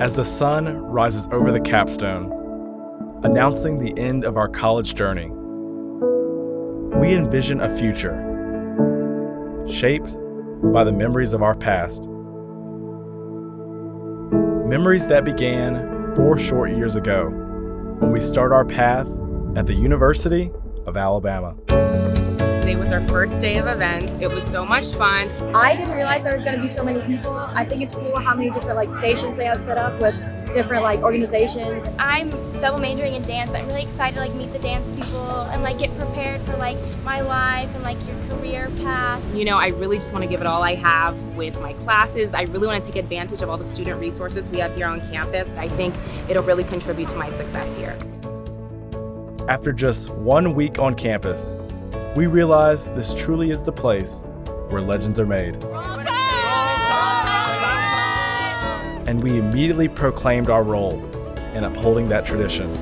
As the sun rises over the capstone, announcing the end of our college journey, we envision a future shaped by the memories of our past. Memories that began four short years ago when we start our path at the University of Alabama. Today was our first day of events. It was so much fun. I didn't realize there was going to be so many people. I think it's cool how many different like stations they have set up with different like organizations. I'm double majoring in dance. I'm really excited to like meet the dance people and like get prepared for like my life and like your career path. You know, I really just want to give it all I have with my classes. I really want to take advantage of all the student resources we have here on campus. I think it'll really contribute to my success here. After just one week on campus, we realize this truly is the place where legends are made. And we immediately proclaimed our role in upholding that tradition.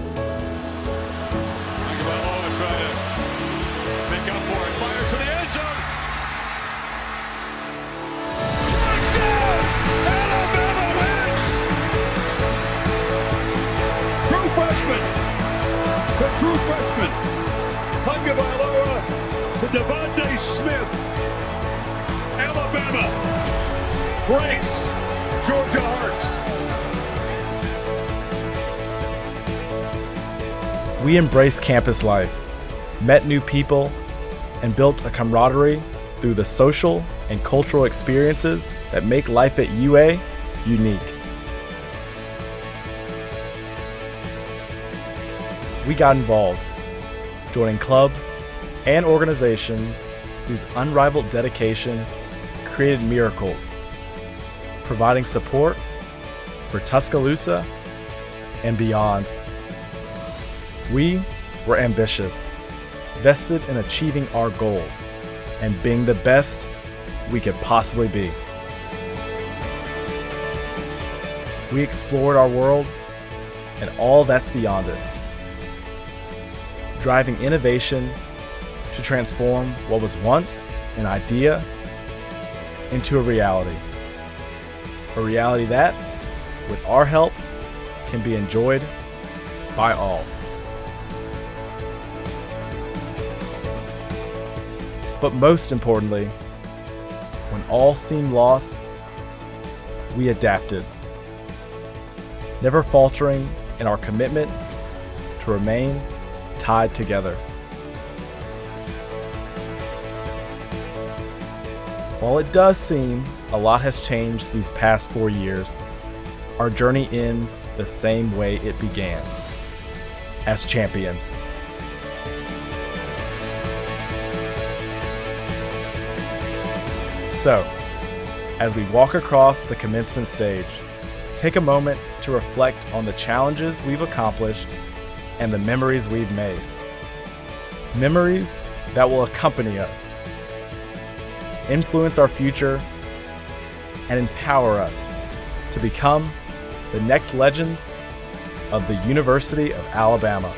True freshman, to DeVonta Smith. Alabama breaks Georgia Hearts. We embraced campus life, met new people, and built a camaraderie through the social and cultural experiences that make life at UA unique. We got involved, joining clubs and organizations whose unrivaled dedication created miracles, providing support for Tuscaloosa and beyond. We were ambitious, vested in achieving our goals and being the best we could possibly be. We explored our world and all that's beyond it, driving innovation to transform what was once an idea into a reality. A reality that, with our help, can be enjoyed by all. But most importantly, when all seemed lost, we adapted, never faltering in our commitment to remain tied together. While it does seem a lot has changed these past four years, our journey ends the same way it began as champions. So, as we walk across the commencement stage, take a moment to reflect on the challenges we've accomplished and the memories we've made. Memories that will accompany us, influence our future, and empower us to become the next legends of the University of Alabama.